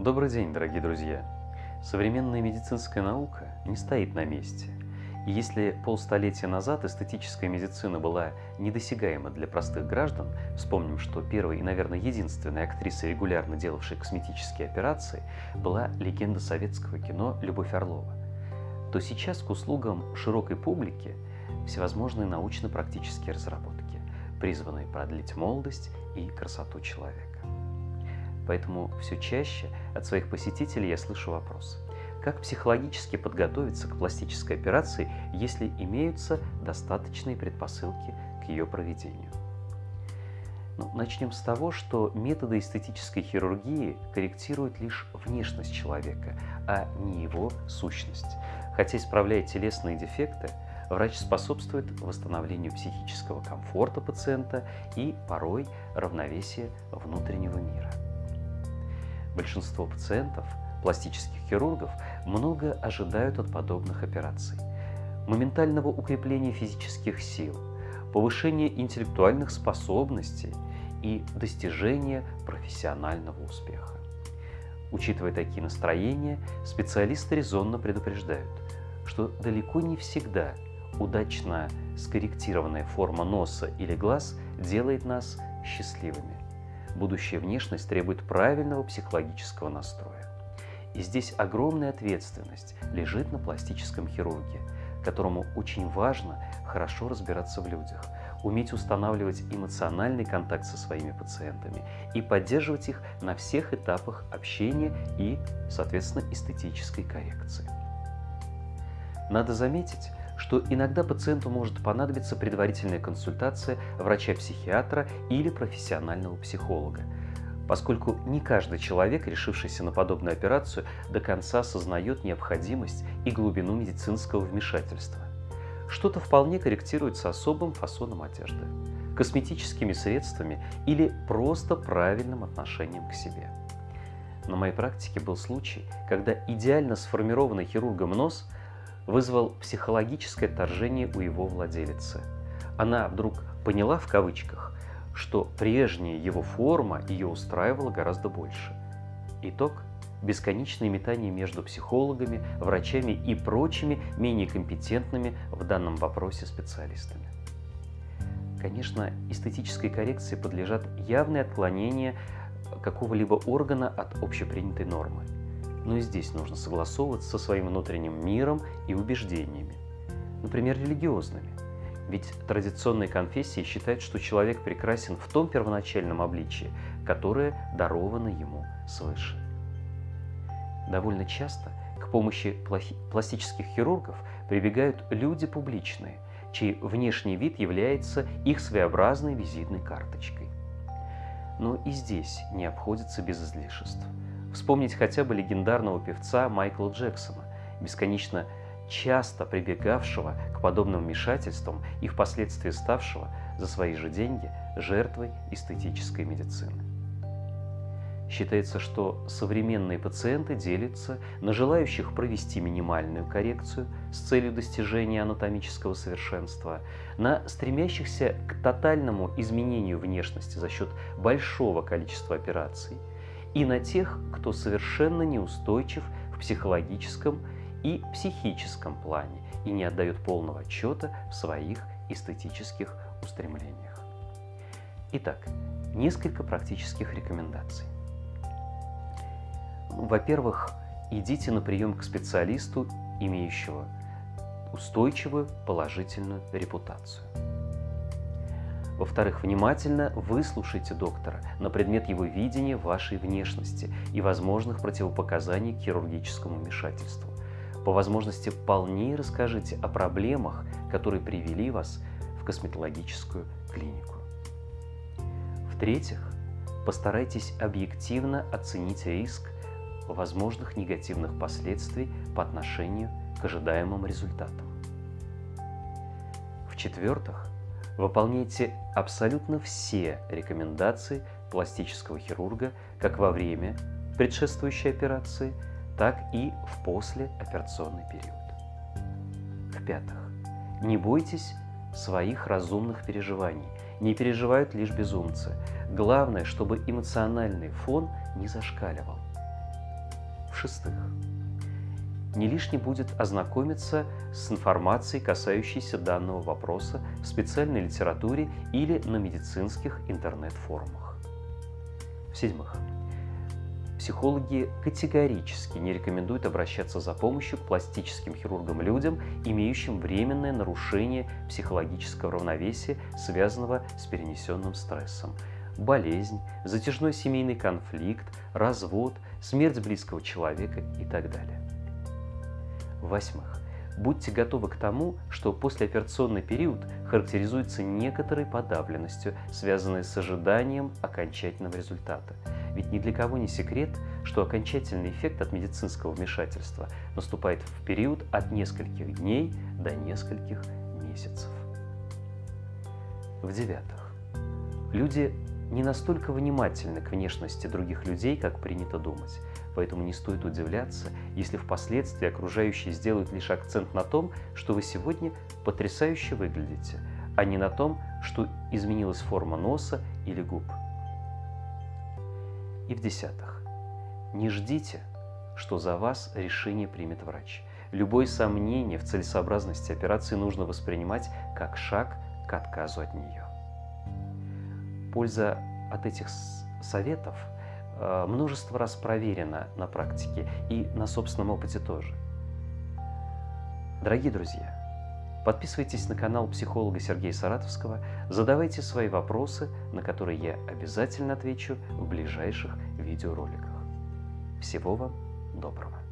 Добрый день, дорогие друзья! Современная медицинская наука не стоит на месте. И если полстолетия назад эстетическая медицина была недосягаема для простых граждан, вспомним, что первой и, наверное, единственной актрисой, регулярно делавшей косметические операции, была легенда советского кино Любовь Орлова, то сейчас к услугам широкой публики всевозможные научно-практические разработки, призванные продлить молодость и красоту человека. Поэтому все чаще от своих посетителей я слышу вопрос. Как психологически подготовиться к пластической операции, если имеются достаточные предпосылки к ее проведению? Ну, начнем с того, что методы эстетической хирургии корректируют лишь внешность человека, а не его сущность. Хотя исправляя телесные дефекты, врач способствует восстановлению психического комфорта пациента и порой равновесия внутреннего мира. Большинство пациентов, пластических хирургов, много ожидают от подобных операций. Моментального укрепления физических сил, повышения интеллектуальных способностей и достижения профессионального успеха. Учитывая такие настроения, специалисты резонно предупреждают, что далеко не всегда удачно скорректированная форма носа или глаз делает нас счастливыми будущая внешность требует правильного психологического настроя. И здесь огромная ответственность лежит на пластическом хирурге, которому очень важно хорошо разбираться в людях, уметь устанавливать эмоциональный контакт со своими пациентами и поддерживать их на всех этапах общения и, соответственно, эстетической коррекции. Надо заметить, что иногда пациенту может понадобиться предварительная консультация врача-психиатра или профессионального психолога, поскольку не каждый человек, решившийся на подобную операцию, до конца осознает необходимость и глубину медицинского вмешательства. Что-то вполне корректируется особым фасоном одежды, косметическими средствами или просто правильным отношением к себе. На моей практике был случай, когда идеально сформированный хирургом нос – вызвал психологическое отторжение у его владелицы. Она вдруг поняла в кавычках, что прежняя его форма ее устраивала гораздо больше. Итог – бесконечные метания между психологами, врачами и прочими менее компетентными в данном вопросе специалистами. Конечно, эстетической коррекции подлежат явные отклонения какого-либо органа от общепринятой нормы – но и здесь нужно согласовываться со своим внутренним миром и убеждениями, например, религиозными. Ведь традиционные конфессии считают, что человек прекрасен в том первоначальном обличии, которое даровано ему свыше. Довольно часто к помощи пластических хирургов прибегают люди публичные, чей внешний вид является их своеобразной визитной карточкой. Но и здесь не обходится без излишеств – Вспомнить хотя бы легендарного певца Майкла Джексона, бесконечно часто прибегавшего к подобным вмешательствам и впоследствии ставшего за свои же деньги жертвой эстетической медицины. Считается, что современные пациенты делятся на желающих провести минимальную коррекцию с целью достижения анатомического совершенства, на стремящихся к тотальному изменению внешности за счет большого количества операций – и на тех, кто совершенно неустойчив в психологическом и психическом плане и не отдает полного отчета в своих эстетических устремлениях. Итак, несколько практических рекомендаций. Во-первых, идите на прием к специалисту, имеющего устойчивую положительную репутацию. Во-вторых, внимательно выслушайте доктора на предмет его видения вашей внешности и возможных противопоказаний к хирургическому вмешательству. По возможности полнее расскажите о проблемах, которые привели вас в косметологическую клинику. В-третьих, постарайтесь объективно оценить риск возможных негативных последствий по отношению к ожидаемым результатам. В-четвертых, Выполняйте абсолютно все рекомендации пластического хирурга как во время предшествующей операции, так и в послеоперационный период. В-пятых, не бойтесь своих разумных переживаний. Не переживают лишь безумцы. Главное, чтобы эмоциональный фон не зашкаливал. В-шестых, не лишне будет ознакомиться с информацией, касающейся данного вопроса в специальной литературе или на медицинских интернет-форумах. В-седьмых, психологи категорически не рекомендуют обращаться за помощью к пластическим хирургам людям, имеющим временное нарушение психологического равновесия, связанного с перенесенным стрессом, болезнь, затяжной семейный конфликт, развод, смерть близкого человека и так далее. Восьмых. Будьте готовы к тому, что послеоперационный период характеризуется некоторой подавленностью, связанной с ожиданием окончательного результата. Ведь ни для кого не секрет, что окончательный эффект от медицинского вмешательства наступает в период от нескольких дней до нескольких месяцев. В-девятых. Люди не настолько внимательны к внешности других людей, как принято думать. Поэтому не стоит удивляться, если впоследствии окружающие сделают лишь акцент на том, что вы сегодня потрясающе выглядите, а не на том, что изменилась форма носа или губ. И в-десятых, не ждите, что за вас решение примет врач. Любое сомнение в целесообразности операции нужно воспринимать как шаг к отказу от нее. Польза от этих советов – Э, множество раз проверено на практике и на собственном опыте тоже. Дорогие друзья, подписывайтесь на канал психолога Сергея Саратовского, задавайте свои вопросы, на которые я обязательно отвечу в ближайших видеороликах. Всего вам доброго!